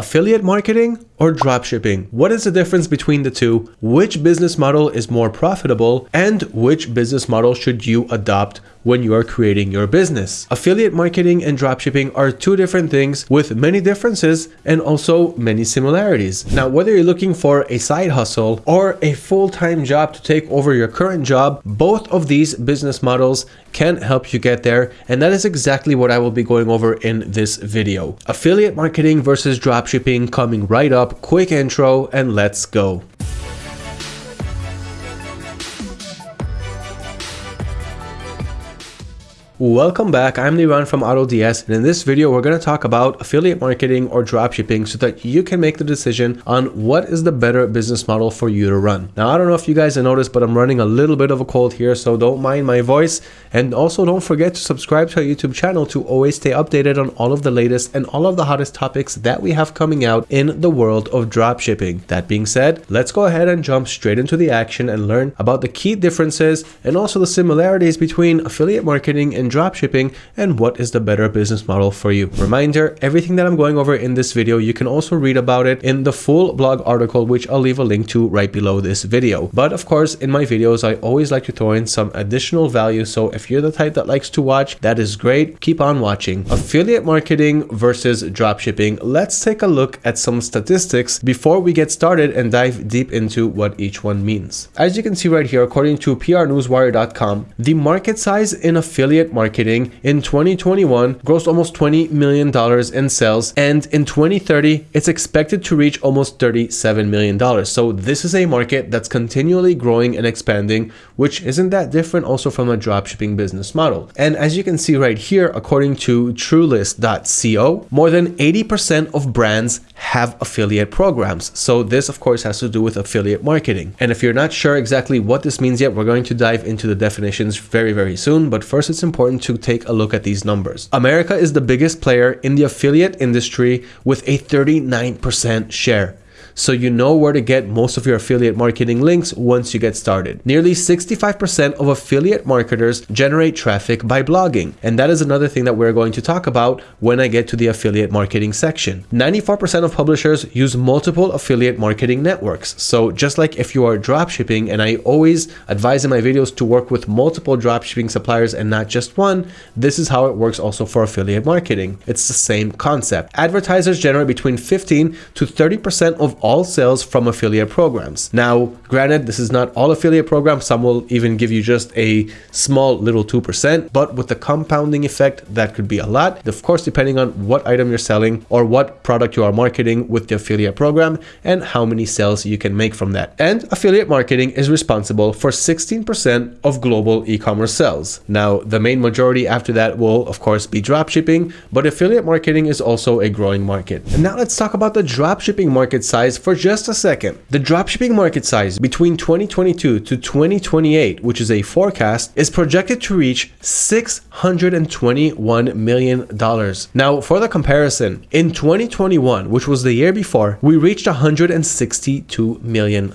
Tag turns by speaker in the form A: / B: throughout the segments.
A: Affiliate marketing or dropshipping? What is the difference between the two? Which business model is more profitable? And which business model should you adopt when you are creating your business. Affiliate marketing and dropshipping are two different things with many differences and also many similarities. Now, whether you're looking for a side hustle or a full-time job to take over your current job, both of these business models can help you get there. And that is exactly what I will be going over in this video. Affiliate marketing versus dropshipping coming right up, quick intro, and let's go. Welcome back, I'm Liran from AutoDS and in this video we're going to talk about affiliate marketing or dropshipping so that you can make the decision on what is the better business model for you to run. Now I don't know if you guys have noticed but I'm running a little bit of a cold here so don't mind my voice and also don't forget to subscribe to our YouTube channel to always stay updated on all of the latest and all of the hottest topics that we have coming out in the world of dropshipping. That being said, let's go ahead and jump straight into the action and learn about the key differences and also the similarities between affiliate marketing and dropshipping and what is the better business model for you. Reminder, everything that I'm going over in this video, you can also read about it in the full blog article, which I'll leave a link to right below this video. But of course, in my videos, I always like to throw in some additional value. So if you're the type that likes to watch, that is great. Keep on watching. Affiliate marketing versus dropshipping. Let's take a look at some statistics before we get started and dive deep into what each one means. As you can see right here, according to prnewswire.com, the market size in affiliate marketing in 2021 grossed almost $20 million in sales, and in 2030, it's expected to reach almost $37 million. So this is a market that's continually growing and expanding, which isn't that different also from a dropshipping business model. And as you can see right here, according to Truelist.co, more than 80% of brands have affiliate programs. So this of course has to do with affiliate marketing. And if you're not sure exactly what this means yet, we're going to dive into the definitions very, very soon. But first it's important to take a look at these numbers. America is the biggest player in the affiliate industry with a 39% share so you know where to get most of your affiliate marketing links once you get started. Nearly 65% of affiliate marketers generate traffic by blogging, and that is another thing that we're going to talk about when I get to the affiliate marketing section. 94% of publishers use multiple affiliate marketing networks. So just like if you are dropshipping, and I always advise in my videos to work with multiple dropshipping suppliers and not just one, this is how it works also for affiliate marketing. It's the same concept. Advertisers generate between 15 to 30% of all sales from affiliate programs. Now, granted, this is not all affiliate programs. Some will even give you just a small little 2%, but with the compounding effect, that could be a lot. Of course, depending on what item you're selling or what product you are marketing with the affiliate program and how many sales you can make from that. And affiliate marketing is responsible for 16% of global e-commerce sales. Now, the main majority after that will, of course, be dropshipping, but affiliate marketing is also a growing market. And now let's talk about the dropshipping market size size for just a second. The dropshipping market size between 2022 to 2028, which is a forecast, is projected to reach $621 million. Now, for the comparison, in 2021, which was the year before, we reached $162 million.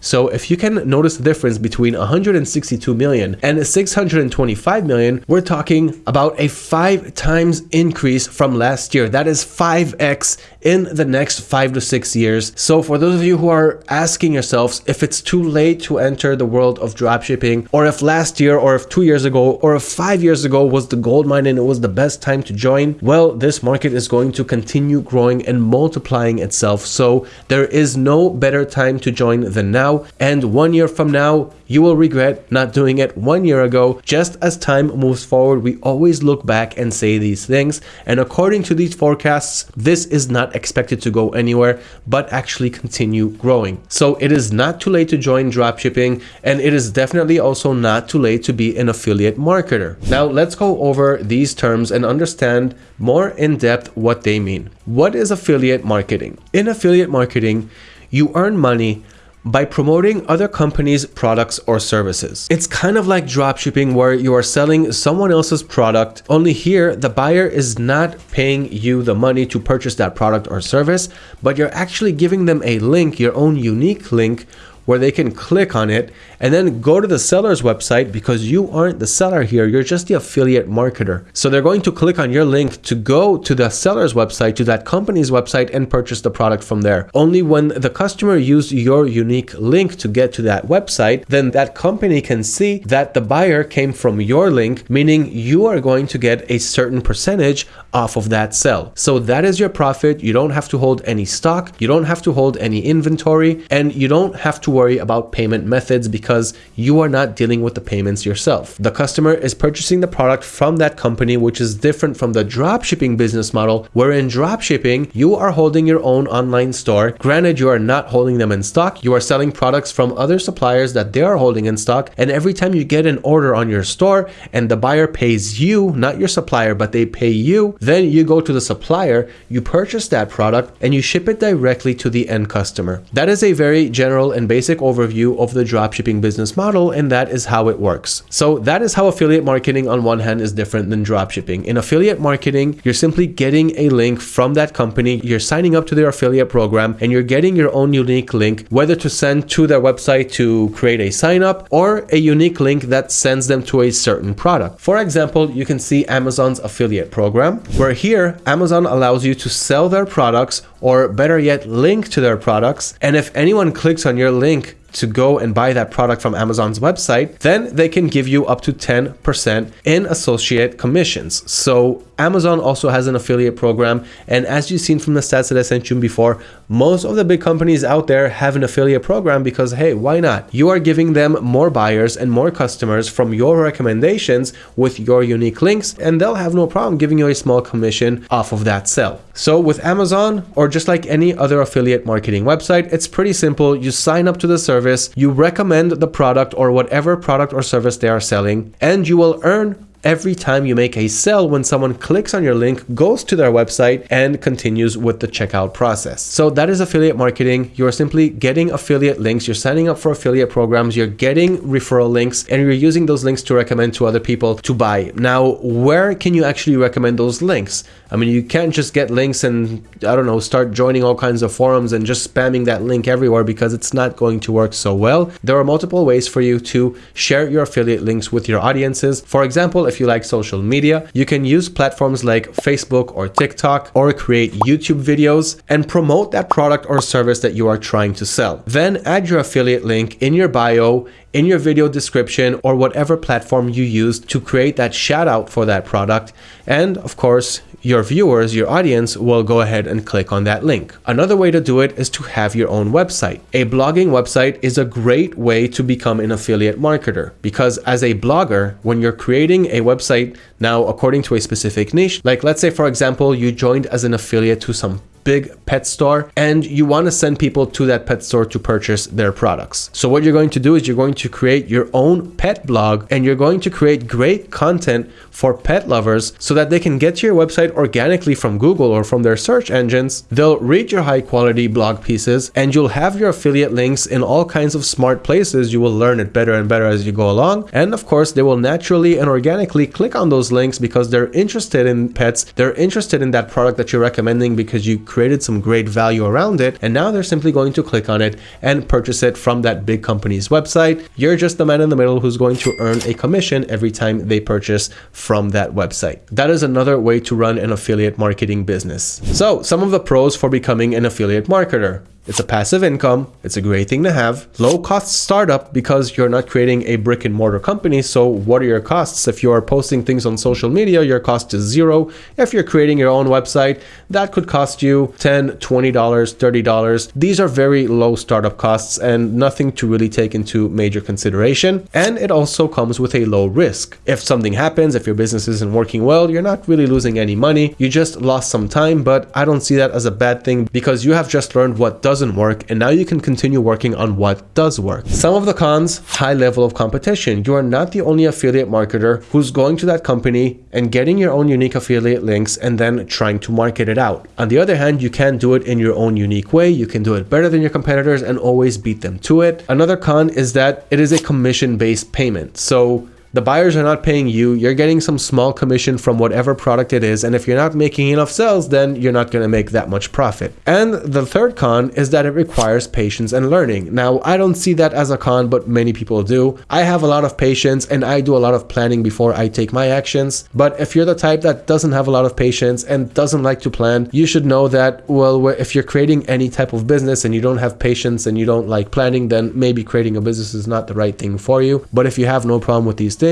A: So if you can notice the difference between $162 million and $625 million, we're talking about a five times increase from last year. That is 5x in the next five to six years. So for those of you who are asking yourselves if it's too late to enter the world of dropshipping, or if last year, or if two years ago, or if five years ago was the gold mine and it was the best time to join, well, this market is going to continue growing and multiplying itself. So there is no better time to join than now. And one year from now, you will regret not doing it one year ago. Just as time moves forward, we always look back and say these things. And according to these forecasts, this is not expected to go anywhere, but actually continue growing. So it is not too late to join dropshipping, and it is definitely also not too late to be an affiliate marketer. Now let's go over these terms and understand more in depth what they mean. What is affiliate marketing? In affiliate marketing, you earn money by promoting other companies' products or services. It's kind of like dropshipping where you are selling someone else's product, only here the buyer is not paying you the money to purchase that product or service, but you're actually giving them a link, your own unique link, where they can click on it and then go to the seller's website because you aren't the seller here, you're just the affiliate marketer. So they're going to click on your link to go to the seller's website, to that company's website and purchase the product from there. Only when the customer used your unique link to get to that website, then that company can see that the buyer came from your link, meaning you are going to get a certain percentage off of that sell. So that is your profit. You don't have to hold any stock. You don't have to hold any inventory and you don't have to worry about payment methods because you are not dealing with the payments yourself. The customer is purchasing the product from that company, which is different from the dropshipping business model, where in dropshipping, you are holding your own online store. Granted, you are not holding them in stock. You are selling products from other suppliers that they are holding in stock. And every time you get an order on your store and the buyer pays you, not your supplier, but they pay you, then you go to the supplier, you purchase that product and you ship it directly to the end customer. That is a very general and basic overview of the dropshipping business model and that is how it works. So that is how affiliate marketing on one hand is different than dropshipping. In affiliate marketing, you're simply getting a link from that company, you're signing up to their affiliate program and you're getting your own unique link, whether to send to their website to create a sign up or a unique link that sends them to a certain product. For example, you can see Amazon's affiliate program where here Amazon allows you to sell their products or better yet link to their products and if anyone clicks on your link to go and buy that product from Amazon's website, then they can give you up to 10% in associate commissions. So Amazon also has an affiliate program. And as you've seen from the stats that I sent you before, most of the big companies out there have an affiliate program because, hey, why not? You are giving them more buyers and more customers from your recommendations with your unique links, and they'll have no problem giving you a small commission off of that sell. So with Amazon, or just like any other affiliate marketing website, it's pretty simple. You sign up to the service, you recommend the product or whatever product or service they are selling, and you will earn every time you make a sale when someone clicks on your link, goes to their website and continues with the checkout process. So that is affiliate marketing. You're simply getting affiliate links. You're signing up for affiliate programs. You're getting referral links and you're using those links to recommend to other people to buy. Now, where can you actually recommend those links? I mean, you can't just get links and I don't know, start joining all kinds of forums and just spamming that link everywhere because it's not going to work so well. There are multiple ways for you to share your affiliate links with your audiences. For example, if if you like social media, you can use platforms like Facebook or TikTok or create YouTube videos and promote that product or service that you are trying to sell. Then add your affiliate link in your bio, in your video description, or whatever platform you use to create that shout out for that product. And of course, your viewers, your audience will go ahead and click on that link. Another way to do it is to have your own website. A blogging website is a great way to become an affiliate marketer because as a blogger, when you're creating a website now according to a specific niche, like let's say for example, you joined as an affiliate to some big pet store and you want to send people to that pet store to purchase their products. So what you're going to do is you're going to create your own pet blog and you're going to create great content for pet lovers so that they can get to your website organically from Google or from their search engines. They'll read your high quality blog pieces and you'll have your affiliate links in all kinds of smart places. You will learn it better and better as you go along. And of course, they will naturally and organically click on those links because they're interested in pets. They're interested in that product that you're recommending because you created some great value around it and now they're simply going to click on it and purchase it from that big company's website. You're just the man in the middle who's going to earn a commission every time they purchase from that website. That is another way to run an affiliate marketing business. So some of the pros for becoming an affiliate marketer. It's a passive income. It's a great thing to have. Low cost startup because you're not creating a brick and mortar company. So what are your costs? If you are posting things on social media, your cost is zero. If you're creating your own website, that could cost you $10, $20, $30. These are very low startup costs and nothing to really take into major consideration. And it also comes with a low risk. If something happens, if your business isn't working well, you're not really losing any money. You just lost some time, but I don't see that as a bad thing because you have just learned what does doesn't work and now you can continue working on what does work. Some of the cons, high level of competition. You are not the only affiliate marketer who's going to that company and getting your own unique affiliate links and then trying to market it out. On the other hand, you can do it in your own unique way. You can do it better than your competitors and always beat them to it. Another con is that it is a commission based payment. So The buyers are not paying you. You're getting some small commission from whatever product it is. And if you're not making enough sales, then you're not going to make that much profit. And the third con is that it requires patience and learning. Now, I don't see that as a con, but many people do. I have a lot of patience and I do a lot of planning before I take my actions. But if you're the type that doesn't have a lot of patience and doesn't like to plan, you should know that, well, if you're creating any type of business and you don't have patience and you don't like planning, then maybe creating a business is not the right thing for you. But if you have no problem with these things,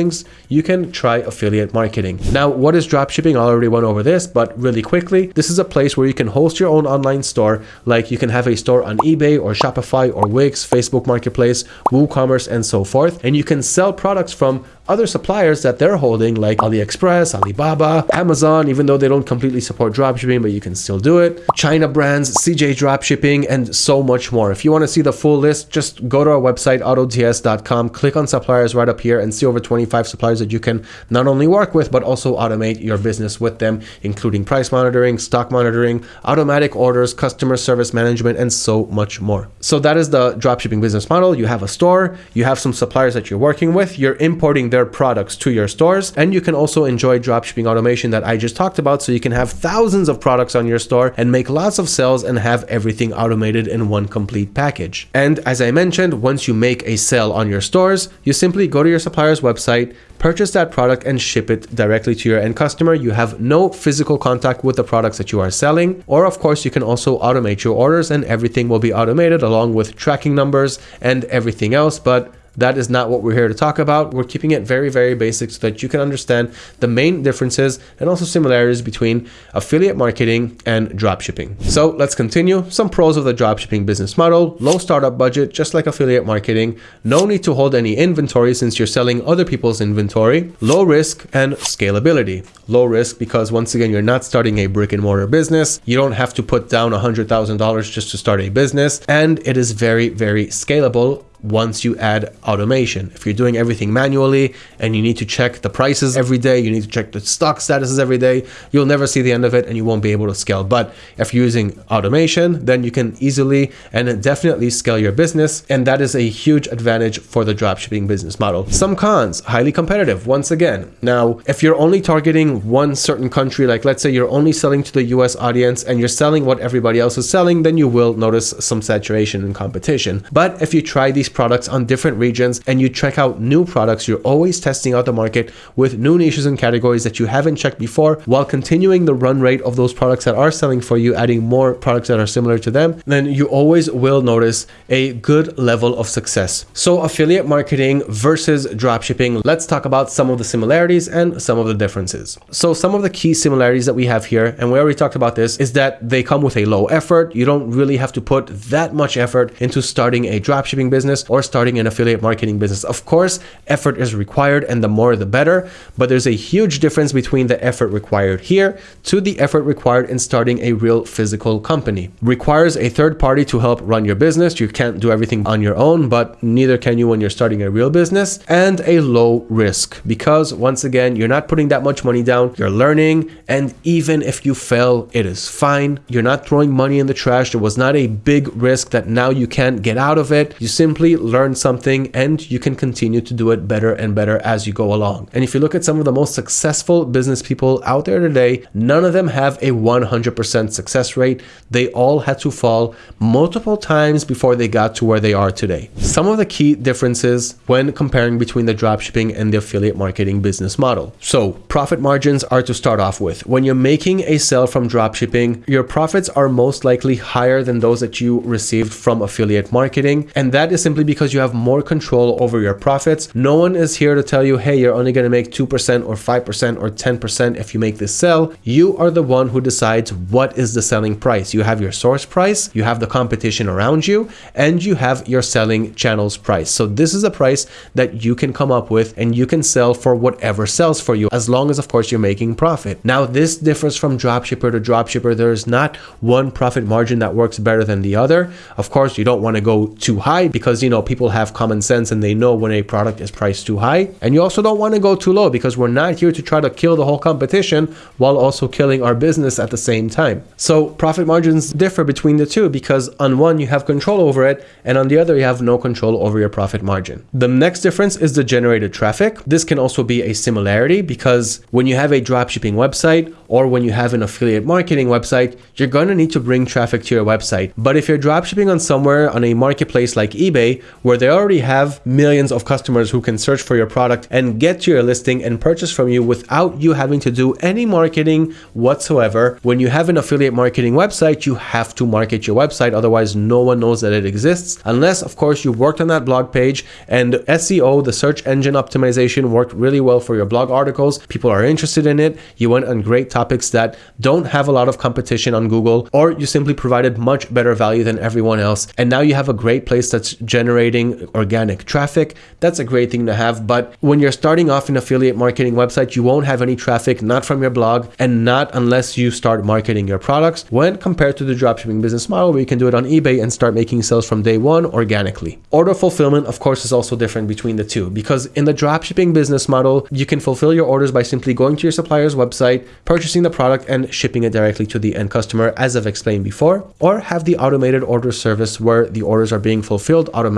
A: you can try affiliate marketing. Now, what is dropshipping? I already went over this, but really quickly, this is a place where you can host your own online store. Like you can have a store on eBay or Shopify or Wix, Facebook Marketplace, WooCommerce, and so forth. And you can sell products from other suppliers that they're holding like AliExpress, Alibaba, Amazon, even though they don't completely support dropshipping, but you can still do it. China brands, CJ dropshipping, and so much more. If you want to see the full list, just go to our website, autods.com, click on suppliers right up here and see over 25 suppliers that you can not only work with, but also automate your business with them, including price monitoring, stock monitoring, automatic orders, customer service management, and so much more. So that is the dropshipping business model. You have a store, you have some suppliers that you're working with, you're importing their products to your stores. And you can also enjoy dropshipping automation that I just talked about. So you can have thousands of products on your store and make lots of sales and have everything automated in one complete package. And as I mentioned, once you make a sale on your stores, you simply go to your supplier's website, purchase that product and ship it directly to your end customer. You have no physical contact with the products that you are selling. Or of course, you can also automate your orders and everything will be automated along with tracking numbers and everything else. But that is not what we're here to talk about. We're keeping it very, very basic so that you can understand the main differences and also similarities between affiliate marketing and dropshipping. So let's continue. Some pros of the dropshipping business model, low startup budget, just like affiliate marketing, no need to hold any inventory since you're selling other people's inventory, low risk and scalability. Low risk because once again, you're not starting a brick and mortar business. You don't have to put down $100,000 just to start a business. And it is very, very scalable once you add automation. If you're doing everything manually and you need to check the prices every day, you need to check the stock statuses every day, you'll never see the end of it and you won't be able to scale. But if you're using automation, then you can easily and definitely scale your business. And that is a huge advantage for the dropshipping business model. Some cons, highly competitive once again. Now, if you're only targeting one certain country, like let's say you're only selling to the US audience and you're selling what everybody else is selling, then you will notice some saturation and competition. But if you try these products on different regions and you check out new products, you're always testing out the market with new niches and categories that you haven't checked before while continuing the run rate of those products that are selling for you, adding more products that are similar to them, then you always will notice a good level of success. So affiliate marketing versus dropshipping, let's talk about some of the similarities and some of the differences. So some of the key similarities that we have here, and we already talked about this, is that they come with a low effort. You don't really have to put that much effort into starting a dropshipping business or starting an affiliate marketing business. Of course, effort is required and the more the better, but there's a huge difference between the effort required here to the effort required in starting a real physical company. Requires a third party to help run your business. You can't do everything on your own, but neither can you when you're starting a real business and a low risk because once again, you're not putting that much money down, you're learning, and even if you fail, it is fine. You're not throwing money in the trash. There was not a big risk that now you can't get out of it. You simply learn something and you can continue to do it better and better as you go along. And if you look at some of the most successful business people out there today, none of them have a 100% success rate. They all had to fall multiple times before they got to where they are today. Some of the key differences when comparing between the dropshipping and the affiliate marketing business model. So profit margins are to start off with. When you're making a sale from dropshipping, your profits are most likely higher than those that you received from affiliate marketing. And that is simply because you have more control over your profits. No one is here to tell you, hey, you're only going to make 2% or 5% or 10% if you make this sell. You are the one who decides what is the selling price. You have your source price, you have the competition around you, and you have your selling channels price. So this is a price that you can come up with and you can sell for whatever sells for you, as long as, of course, you're making profit. Now, this differs from dropshipper to dropshipper. There is not one profit margin that works better than the other. Of course, you don't want to go too high because you know, people have common sense and they know when a product is priced too high. And you also don't want to go too low because we're not here to try to kill the whole competition while also killing our business at the same time. So profit margins differ between the two because on one you have control over it and on the other you have no control over your profit margin. The next difference is the generated traffic. This can also be a similarity because when you have a dropshipping website or when you have an affiliate marketing website, you're going to need to bring traffic to your website. But if you're dropshipping on somewhere on a marketplace like eBay, where they already have millions of customers who can search for your product and get to your listing and purchase from you without you having to do any marketing whatsoever, when you have an affiliate marketing website, you have to market your website. Otherwise, no one knows that it exists. Unless, of course, you worked on that blog page and SEO, the search engine optimization, worked really well for your blog articles. People are interested in it. You went on great topics that don't have a lot of competition on Google, or you simply provided much better value than everyone else. And now you have a great place that's organic traffic. That's a great thing to have. But when you're starting off an affiliate marketing website, you won't have any traffic, not from your blog, and not unless you start marketing your products. When compared to the dropshipping business model, where you can do it on eBay and start making sales from day one organically. Order fulfillment, of course, is also different between the two because in the dropshipping business model, you can fulfill your orders by simply going to your supplier's website, purchasing the product, and shipping it directly to the end customer, as I've explained before, or have the automated order service where the orders are being fulfilled automatically.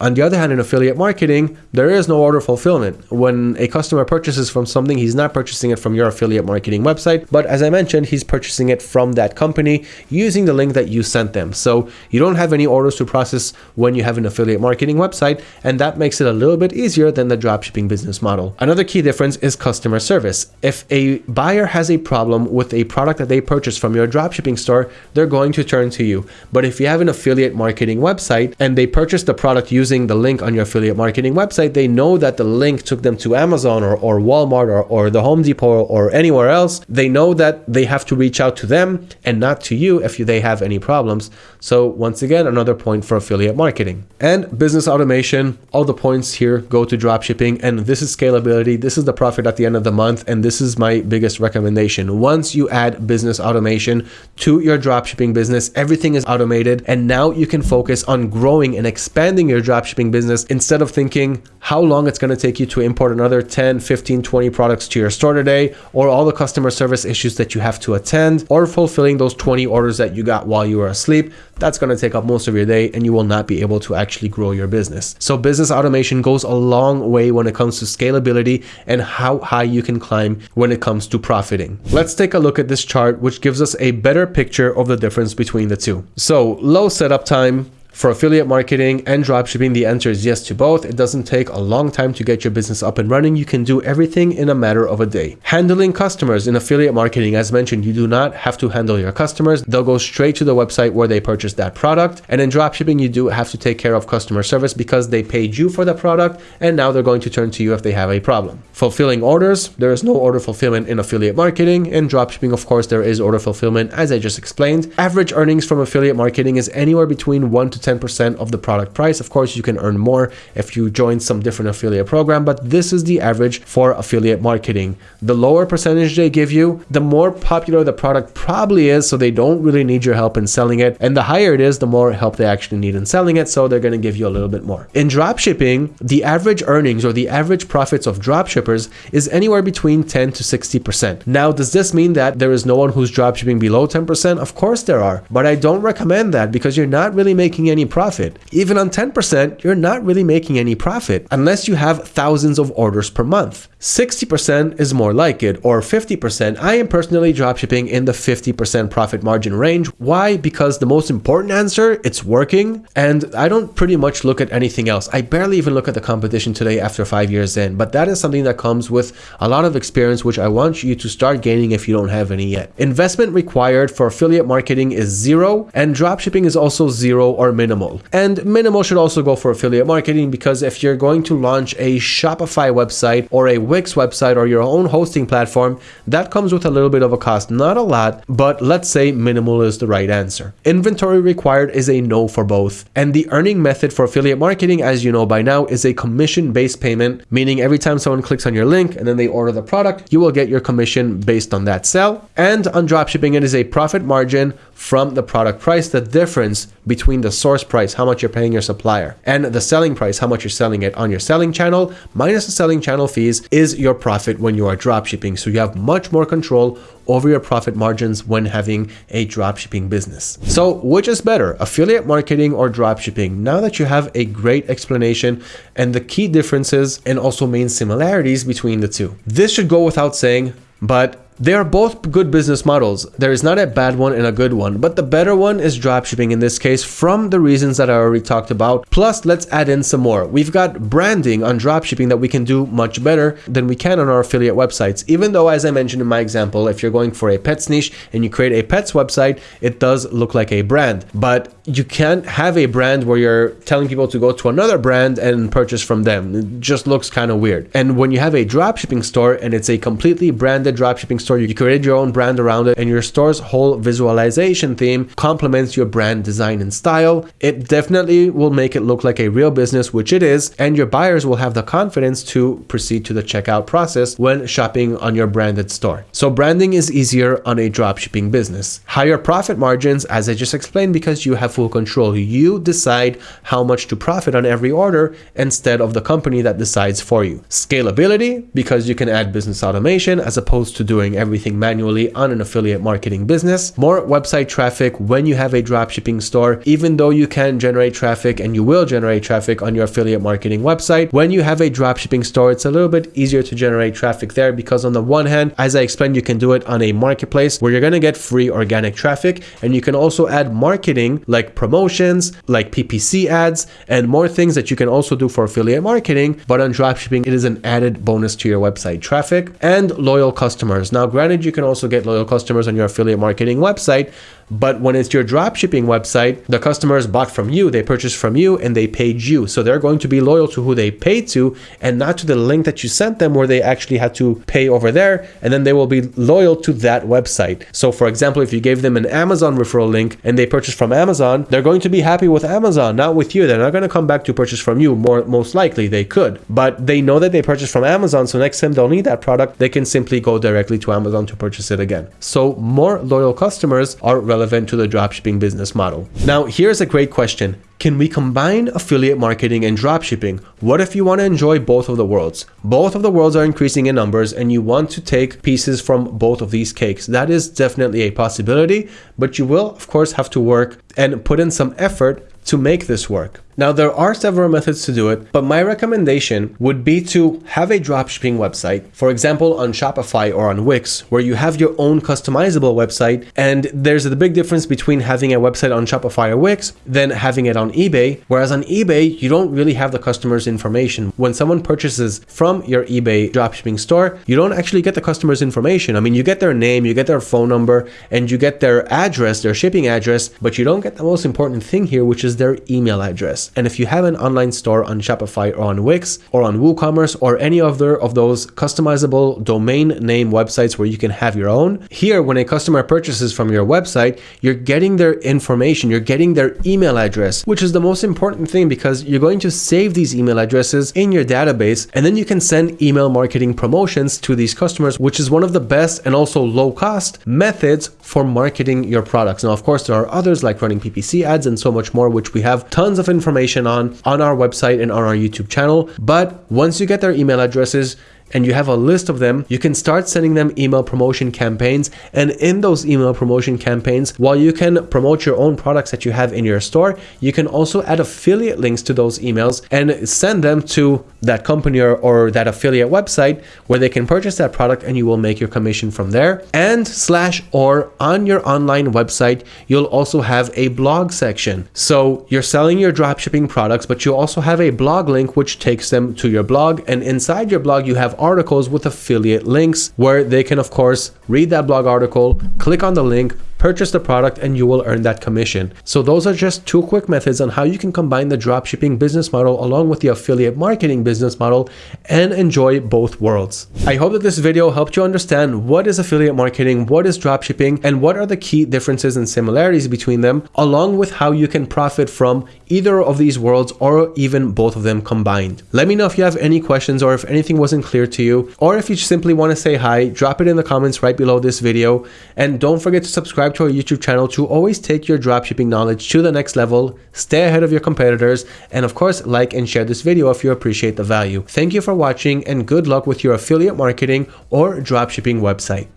A: On the other hand, in affiliate marketing, there is no order fulfillment. When a customer purchases from something, he's not purchasing it from your affiliate marketing website, but as I mentioned, he's purchasing it from that company using the link that you sent them. So you don't have any orders to process when you have an affiliate marketing website, and that makes it a little bit easier than the dropshipping business model. Another key difference is customer service. If a buyer has a problem with a product that they purchased from your dropshipping store, they're going to turn to you. But if you have an affiliate marketing website and they purchase the product using the link on your affiliate marketing website, they know that the link took them to Amazon or, or Walmart or, or the Home Depot or anywhere else. They know that they have to reach out to them and not to you if they have any problems. So once again, another point for affiliate marketing. And business automation, all the points here go to dropshipping and this is scalability. This is the profit at the end of the month. And this is my biggest recommendation. Once you add business automation to your dropshipping business, everything is automated. And now you can focus on growing and expanding your dropshipping business instead of thinking how long it's going to take you to import another 10, 15, 20 products to your store today, or all the customer service issues that you have to attend, or fulfilling those 20 orders that you got while you were asleep. That's going to take up most of your day and you will not be able to actually grow your business. So business automation goes a long way when it comes to scalability and how high you can climb when it comes to profiting. Let's take a look at this chart, which gives us a better picture of the difference between the two. So low setup time, for affiliate marketing and dropshipping, the answer is yes to both. It doesn't take a long time to get your business up and running. You can do everything in a matter of a day. Handling customers in affiliate marketing, as mentioned, you do not have to handle your customers. They'll go straight to the website where they purchased that product. And in dropshipping, you do have to take care of customer service because they paid you for the product and now they're going to turn to you if they have a problem. Fulfilling orders, there is no order fulfillment in affiliate marketing. In dropshipping, of course, there is order fulfillment, as I just explained. Average earnings from affiliate marketing is anywhere between 1 to 10% of the product price. Of course, you can earn more if you join some different affiliate program, but this is the average for affiliate marketing. The lower percentage they give you, the more popular the product probably is, so they don't really need your help in selling it. And the higher it is, the more help they actually need in selling it, so they're going to give you a little bit more. In drop shipping, the average earnings or the average profits of drop shippers is anywhere between 10 to 60%. Now, does this mean that there is no one who's drop shipping below 10%? Of course there are, but I don't recommend that because you're not really making any profit profit. Even on 10%, you're not really making any profit unless you have thousands of orders per month. 60% is more like it, or 50%. I am personally dropshipping in the 50% profit margin range. Why? Because the most important answer, it's working, and I don't pretty much look at anything else. I barely even look at the competition today after five years in, but that is something that comes with a lot of experience, which I want you to start gaining if you don't have any yet. Investment required for affiliate marketing is zero, and dropshipping is also zero or minimal. And minimal should also go for affiliate marketing because if you're going to launch a Shopify website or a Wix website or your own hosting platform, that comes with a little bit of a cost. Not a lot, but let's say minimal is the right answer. Inventory required is a no for both. And the earning method for affiliate marketing, as you know by now, is a commission-based payment, meaning every time someone clicks on your link and then they order the product, you will get your commission based on that sell. And on dropshipping, it is a profit margin from the product price. The difference between the source price, how much you're paying your supplier, and the selling price, how much you're selling it on your selling channel, minus the selling channel fees, is your profit when you are drop shipping. So you have much more control over your profit margins when having a dropshipping business. So which is better, affiliate marketing or dropshipping? Now that you have a great explanation and the key differences and also main similarities between the two. This should go without saying, but they are both good business models. There is not a bad one and a good one, but the better one is dropshipping in this case from the reasons that I already talked about. Plus, let's add in some more. We've got branding on dropshipping that we can do much better than we can on our affiliate websites. Even though, as I mentioned in my example, if you're going for a pets niche and you create a pets website, it does look like a brand, but you can't have a brand where you're telling people to go to another brand and purchase from them. It just looks kind of weird. And when you have a dropshipping store and it's a completely branded dropshipping store, store, you created your own brand around it, and your store's whole visualization theme complements your brand design and style. It definitely will make it look like a real business, which it is, and your buyers will have the confidence to proceed to the checkout process when shopping on your branded store. So branding is easier on a dropshipping business. Higher profit margins, as I just explained, because you have full control. You decide how much to profit on every order instead of the company that decides for you. Scalability, because you can add business automation as opposed to doing everything manually on an affiliate marketing business. More website traffic when you have a dropshipping store, even though you can generate traffic and you will generate traffic on your affiliate marketing website. When you have a dropshipping store, it's a little bit easier to generate traffic there because on the one hand, as I explained, you can do it on a marketplace where you're going to get free organic traffic and you can also add marketing like promotions, like PPC ads and more things that you can also do for affiliate marketing. But on dropshipping, it is an added bonus to your website traffic and loyal customers. Now, granted, you can also get loyal customers on your affiliate marketing website, but when it's your drop shipping website, the customers bought from you, they purchased from you, and they paid you. So they're going to be loyal to who they paid to and not to the link that you sent them where they actually had to pay over there. And then they will be loyal to that website. So, for example, if you gave them an Amazon referral link and they purchased from Amazon, they're going to be happy with Amazon, not with you. They're not going to come back to purchase from you. More most likely they could, but they know that they purchased from Amazon. So next time they'll need that product, they can simply go directly to Amazon to purchase it again. So more loyal customers are relevant to the dropshipping business model. Now, here's a great question. Can we combine affiliate marketing and dropshipping? What if you want to enjoy both of the worlds? Both of the worlds are increasing in numbers and you want to take pieces from both of these cakes. That is definitely a possibility, but you will, of course, have to work and put in some effort to make this work. Now, there are several methods to do it, but my recommendation would be to have a dropshipping website, for example, on Shopify or on Wix, where you have your own customizable website. And there's a big difference between having a website on Shopify or Wix than having it on eBay. Whereas on eBay, you don't really have the customer's information. When someone purchases from your eBay dropshipping store, you don't actually get the customer's information. I mean, you get their name, you get their phone number, and you get their address, their shipping address, but you don't get the most important thing here, which is their email address. And if you have an online store on Shopify or on Wix or on WooCommerce or any other of those customizable domain name websites where you can have your own, here when a customer purchases from your website, you're getting their information, you're getting their email address, which is the most important thing because you're going to save these email addresses in your database and then you can send email marketing promotions to these customers, which is one of the best and also low cost methods for marketing your products. Now, of course, there are others like running PPC ads and so much more, which we have tons of information on on our website and on our YouTube channel. But once you get their email addresses, and you have a list of them, you can start sending them email promotion campaigns. And in those email promotion campaigns, while you can promote your own products that you have in your store, you can also add affiliate links to those emails and send them to that company or, or that affiliate website where they can purchase that product and you will make your commission from there. And slash or on your online website, you'll also have a blog section. So you're selling your dropshipping products, but you also have a blog link which takes them to your blog. And inside your blog, you have articles with affiliate links where they can, of course, read that blog article, click on the link, purchase the product and you will earn that commission. So those are just two quick methods on how you can combine the dropshipping business model along with the affiliate marketing business model and enjoy both worlds. I hope that this video helped you understand what is affiliate marketing, what is dropshipping, and what are the key differences and similarities between them, along with how you can profit from either of these worlds or even both of them combined. Let me know if you have any questions or if anything wasn't clear to you, or if you simply want to say hi, drop it in the comments right below this video. And don't forget to subscribe subscribe to our YouTube channel to always take your dropshipping knowledge to the next level, stay ahead of your competitors, and of course, like and share this video if you appreciate the value. Thank you for watching and good luck with your affiliate marketing or dropshipping website.